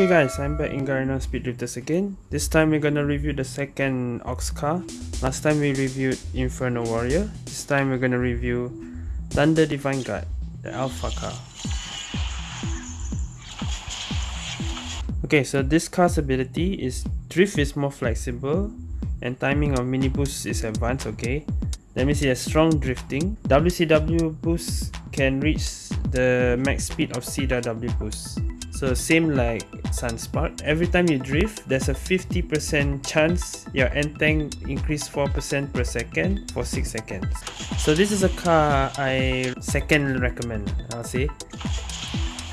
Okay guys, I'm back in Garena Speed Drifters again. This time we're gonna review the second Ox car. Last time we reviewed Inferno Warrior. This time we're gonna review Thunder Divine Guard, the Alpha car. Okay, so this car's ability is drift is more flexible and timing of mini boost is advanced, okay. Let me see a strong drifting. WCW boost can reach the max speed of CW boost. So same like Sunspark, every time you drift, there's a 50% chance your end tank increase 4% per second for 6 seconds. So this is a car I second recommend, I'll say.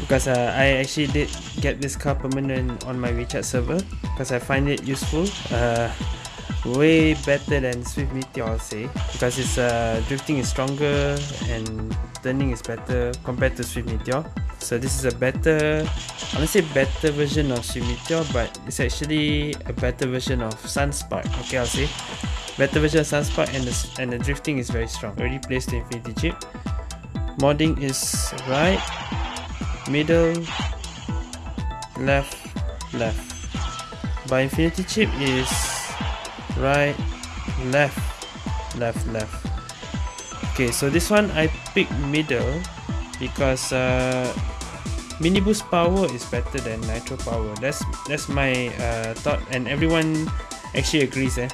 Because uh, I actually did get this car permanent on my WeChat server because I find it useful. Uh, way better than Swift Meteor I'll say because its uh, drifting is stronger and turning is better compared to Swift Meteor so this is a better I to say better version of Swift but it's actually a better version of Sunspark. Okay I'll say. Better version of Sunspark and the, and the drifting is very strong. Already placed the Infinity chip. Modding is right. Middle. Left. Left. By Infinity chip is right. Left. Left. Left. Okay so this one I pick middle because uh, mini boost power is better than nitro power. That's that's my uh, thought and everyone actually agrees eh.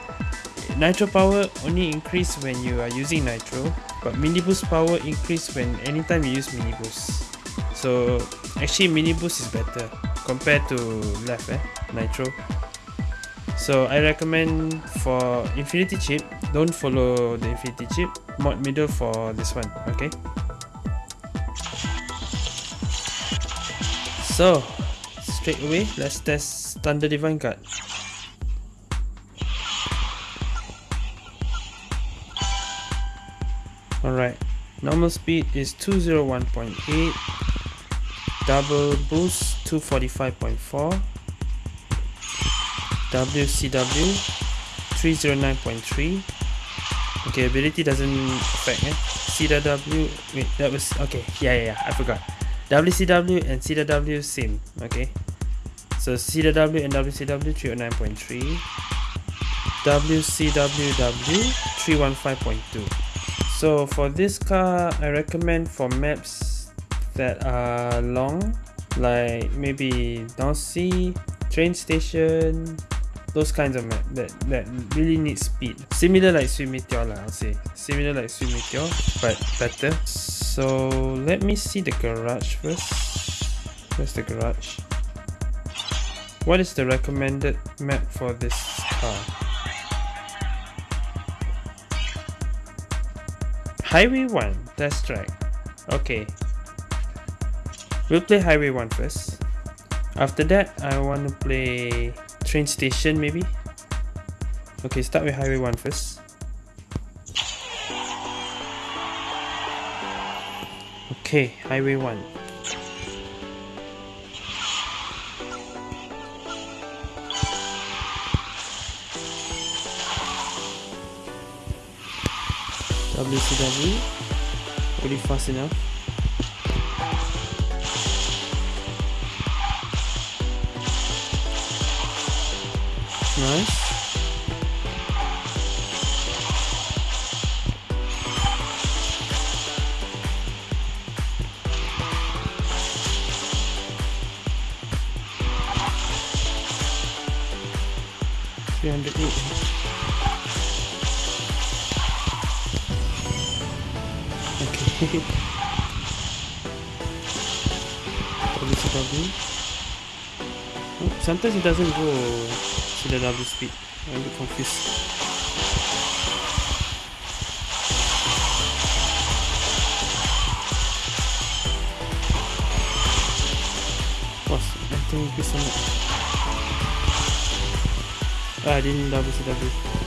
Nitro power only increase when you are using nitro but mini boost power increase when anytime you use mini boost so actually mini boost is better compared to left eh nitro. So I recommend for infinity chip don't follow the infinity chip mod middle for this one okay so straight away let's test thunder divine guard alright normal speed is 201.8 double boost 245.4 WCW 309.3 okay ability doesn't affect eh? CW wait that was okay yeah yeah, yeah I forgot WCW and CW same okay so CW and WCW 309.3 WCWW 315.2 so for this car I recommend for maps that are long like maybe Nancy train station those kinds of map that, that really need speed. Similar like Swift Meteor lah, I'll say. Similar like Swift Meteor, but better. So let me see the garage first. Where's the garage? What is the recommended map for this car? Highway 1, test track. Okay. We'll play Highway 1 first. After that, I want to play train station maybe okay start with highway 1 first okay highway 1 WCW really fast enough. Nice. Three hundred eight. Okay. WCW. Oh, sometimes it doesn't go to the double speed. I'm a bit confused. Was I think increase so much. Ah, I didn't double CW.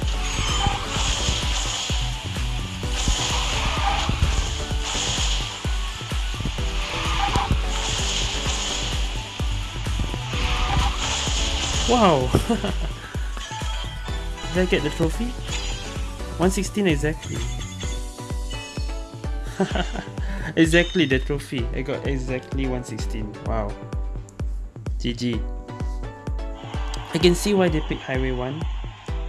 Wow! Did I get the trophy? 116 exactly. exactly the trophy. I got exactly 116. Wow. GG. I can see why they picked Highway 1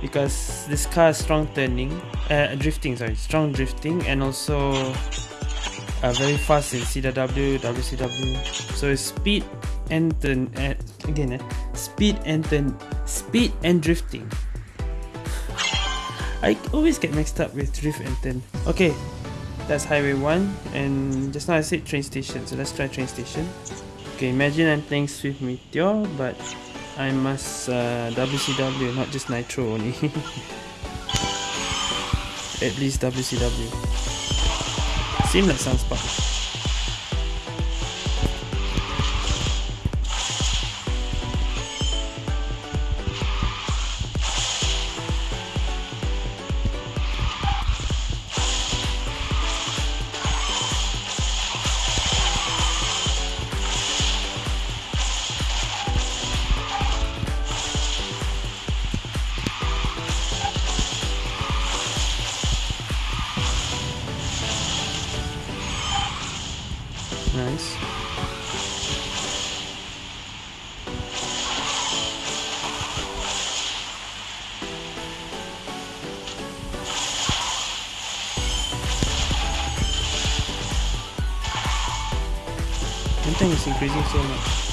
because this car is strong turning, uh, drifting sorry, strong drifting and also uh, very fast in CW, WCW. So speed and turn, uh, again, uh, speed and turn, speed and drifting. I always get mixed up with drift and turn. Okay, that's highway 1 and just now I said train station so let's try train station. Okay, imagine I'm playing Swift Meteor but I must uh, WCW not just Nitro only. At least WCW. Seems sounds increasing so much.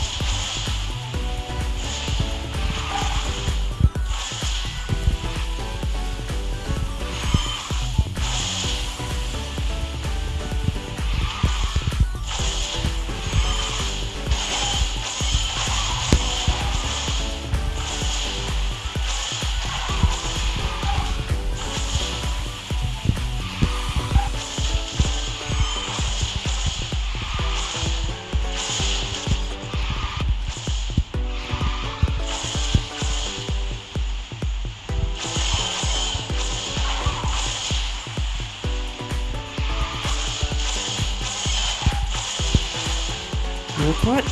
What?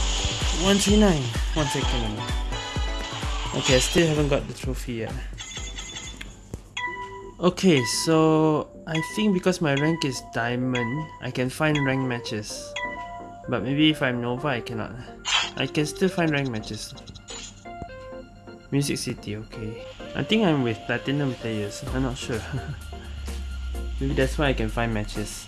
139. One second. Okay, I still haven't got the trophy yet. Okay, so I think because my rank is diamond, I can find rank matches. But maybe if I'm Nova, I cannot. I can still find rank matches. Music City, okay. I think I'm with platinum players, I'm not sure. maybe that's why I can find matches.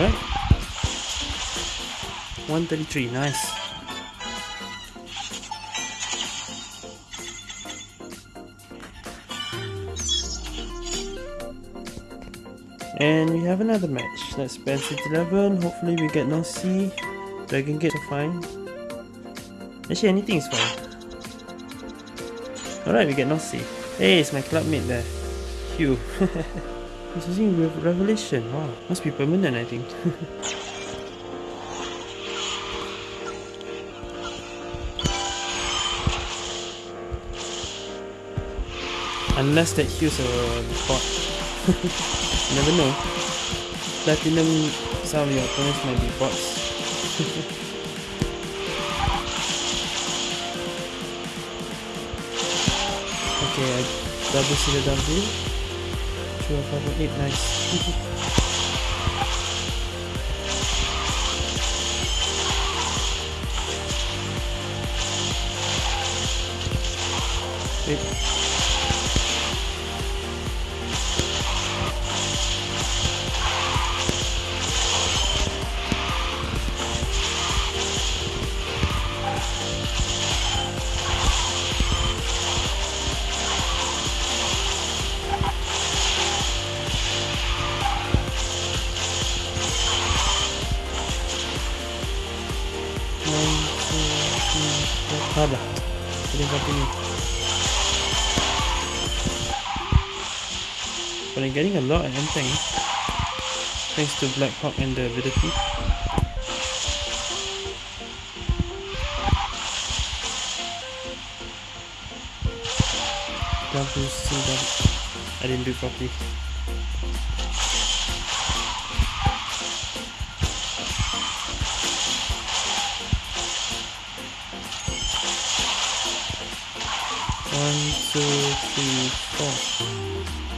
Alright. 133, nice. And we have another match. Let's City 11. Hopefully we get no C. Dragon Gate are fine. Actually anything is fine. Alright, we get no. Hey, it's my clubmate there. Hugh. It's using revelation. Wow. Must be permanent, I think. Unless that heals a bot. Never know. Platinum, some of your opponents might be bots. Okay, double seal double. 12, 11, 8, 9. Boleh continue. But I'm getting a lot of M-Tank. Thanks to Black Hawk and the ability. WCW. I didn't do properly. One, two, three, four.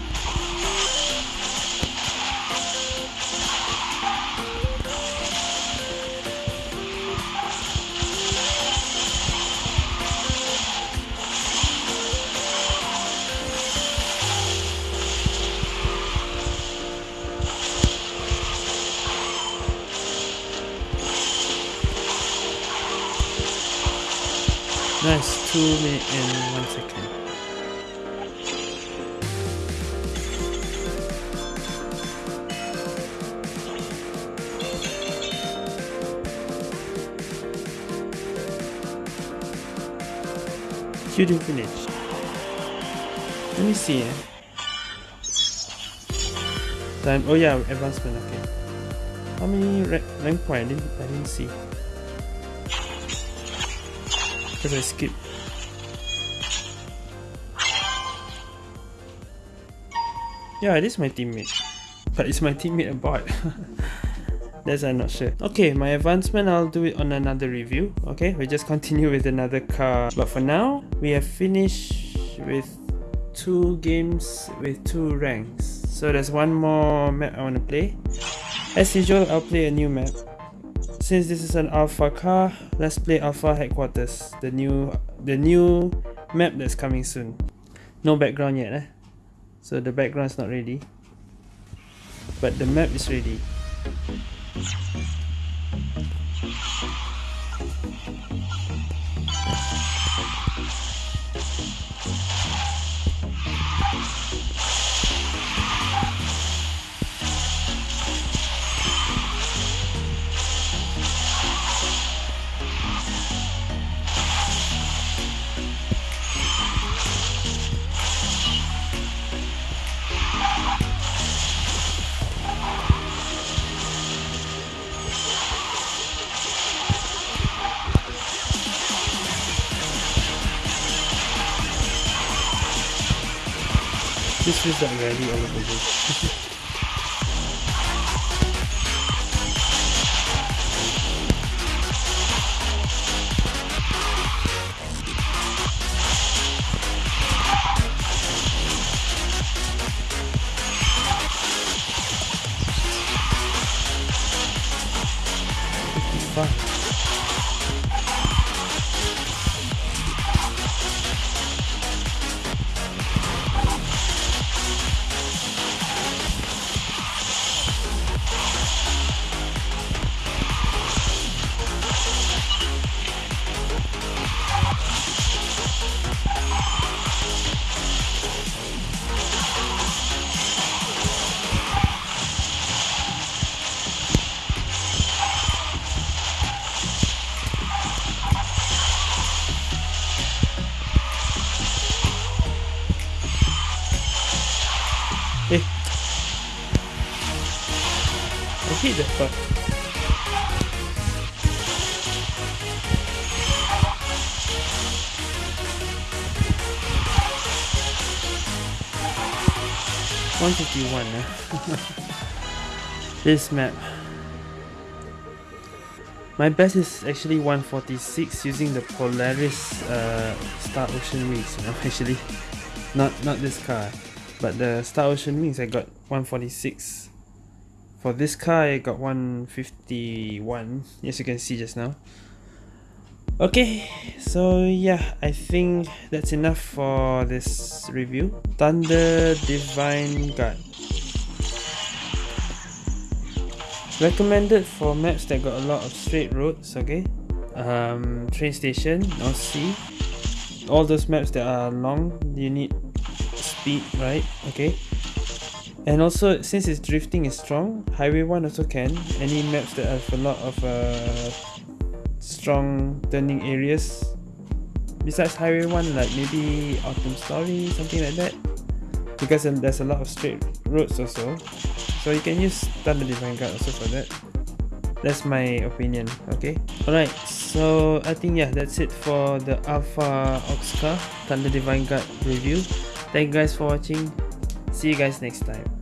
Nice, 2 minutes and 1 second. You didn't finish. Let me see. Eh? Time. Oh yeah, advancement. Okay. How many rank point? I didn't. I didn't see because I skipped. Yeah, it is my teammate. But it's my teammate a bot. That's I'm not sure. Okay, my advancement I'll do it on another review. Okay, we just continue with another car. But for now, we have finished with two games with two ranks. So there's one more map I want to play. As usual, I'll play a new map. Since this is an alpha car, let's play alpha headquarters, the new the new map that's coming soon. No background yet, eh? So the background's not ready. But the map is ready. This is already all over this. Fifty-five. Part. One fifty one. this map. My best is actually 146 using the Polaris uh, Star Ocean Mix, you know, actually. not not this car but the Star Ocean Wings I got 146 for this car I got 151 as you can see just now. Okay so yeah I think that's enough for this review. Thunder Divine Guard. Recommended for maps that got a lot of straight roads okay? Um, train station North Sea. All those maps that are long you need speed right? Okay and also since its drifting is strong highway 1 also can. Any maps that have a lot of uh, strong turning areas. Besides highway 1 like maybe autumn story something like that. Because there's a lot of straight roads also. So you can use thunder divine guard also for that. That's my opinion okay? Alright so i think yeah that's it for the alpha Oxcar thunder divine guard review. Thank you guys for watching see you guys next time